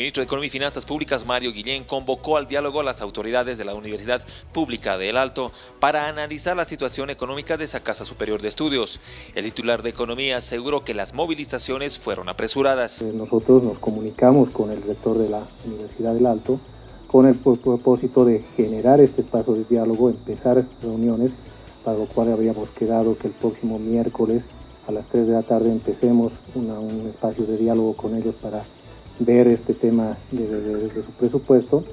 ministro de Economía y Finanzas Públicas, Mario Guillén, convocó al diálogo a las autoridades de la Universidad Pública de El Alto para analizar la situación económica de esa Casa Superior de Estudios. El titular de Economía aseguró que las movilizaciones fueron apresuradas. Eh, nosotros nos comunicamos con el rector de la Universidad del Alto con el propósito de generar este espacio de diálogo, empezar reuniones, para lo cual habíamos quedado que el próximo miércoles a las 3 de la tarde empecemos un espacio de diálogo con ellos para ver este tema de, su presupuesto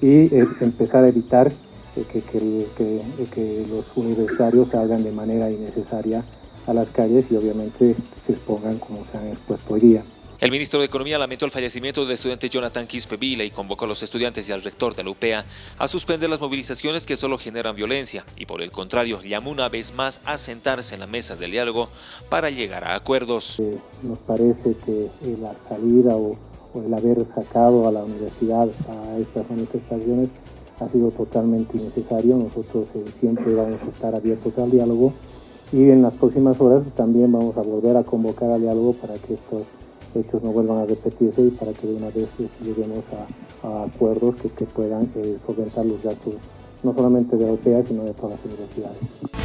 y eh, empezar a evitar eh, que, que, los universitarios salgan de manera innecesaria a las calles y obviamente se expongan como se han expuesto hoy día. El ministro de Economía lamentó el fallecimiento del estudiante Jonathan Quispe Vila y convocó a los estudiantes y al rector de la UPEA a suspender las movilizaciones que solo generan violencia y por el contrario llamó una vez más a sentarse en la mesa del diálogo para llegar a acuerdos. Eh, nos parece que la salida o el haber sacado a la universidad a estas manifestaciones ha sido totalmente innecesario. Nosotros eh, siempre vamos a estar abiertos al diálogo y en las próximas horas también vamos a volver a convocar al diálogo para que estos hechos no vuelvan a repetirse y para que de una vez eh, lleguemos a, acuerdos que, puedan eh, solventar los gastos no solamente de la OPEA, sino de todas las universidades.